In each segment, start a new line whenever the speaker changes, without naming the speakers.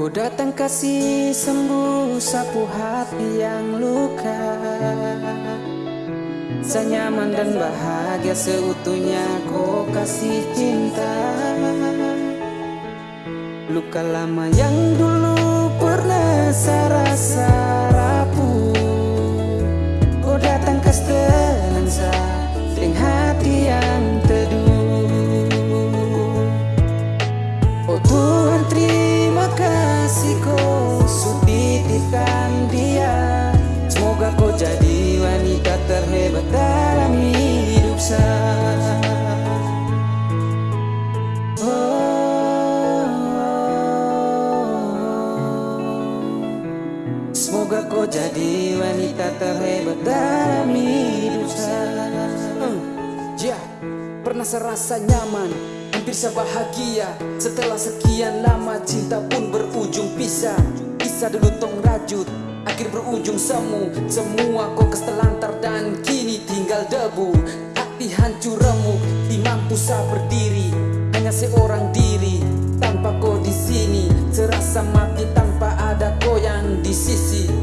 Oh datang kasih sembuh sapu hati yang luka. Senyaman dan bahagia seutuhnya kau kasih cinta. Luka lama yang dulu pernah saya rasa rapuh. Kau datang ke stenansa dengan jadi wanita terhebat dalam hidup saya.
Uh, Ya, pernah serasa nyaman Hampir saya bahagia Setelah sekian lama cinta pun berujung pisah. Bisa dulu tong rajut Akhir berujung semu. Semua kau keselantar dan kini tinggal debu. Hati hancur remuk Di saya berdiri. Hanya seorang diri Tanpa kau di sini. Serasa mati tanpa ada kau yang di sisi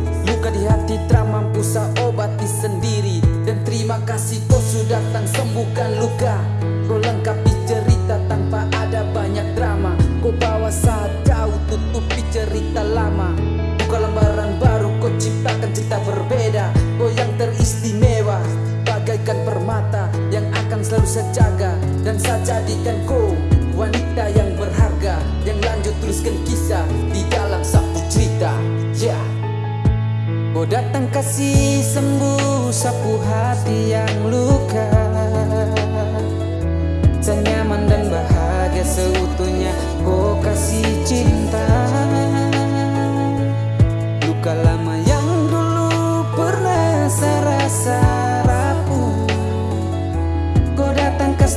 Tak mampu saya obati sendiri. Dan terima kasih kau sudah datang sembuhkan luka. Kau lengkapi cerita tanpa ada banyak drama. Kau bawa saat jauh tutupi cerita lama. Buka lembaran baru kau ciptakan cerita berbeda. Kau yang teristimewa Bagaikan permata yang akan selalu saya jaga Dan saya jadikan kau wanita yang
kasih sembuh sapu hati yang luka. Senyaman dan bahagia seutuhnya kau kasih cinta. Luka lama yang dulu pernah saya rasa rapuh. Kau datang ke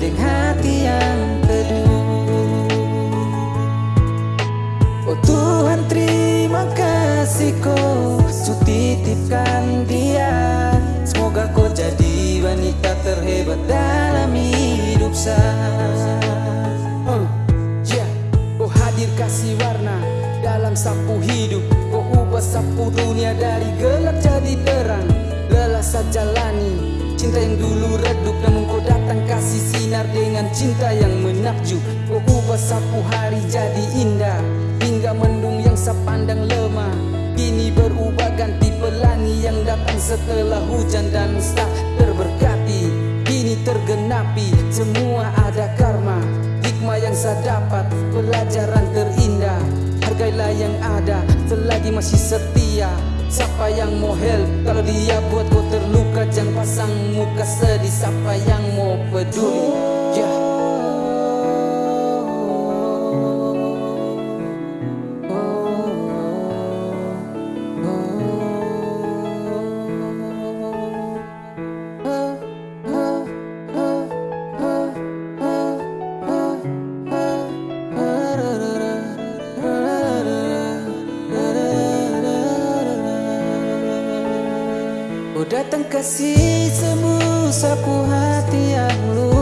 dengan hati yang kasih
warna dalam sapu hidup. Kau ubah sapu dunia dari gelap jadi terang. Lelah saja jalani Cinta yang dulu redup. Namun kau datang kasih sinar dengan cinta yang menakjub. Kau ubah sapu hari jadi indah Hingga mendung yang sepandang lemah. Kini berubah ganti pelangi yang datang setelah hujan dan tak terberkati. Kini tergenapi semua ada karma Hikmah yang saya dapat masih setia. Siapa yang mau help? Kalau dia buat kau terluka Jangan pasang muka sedih. Siapa yang mau peduli? Yeah.
Datang kasih sembuh sapu hati yang luka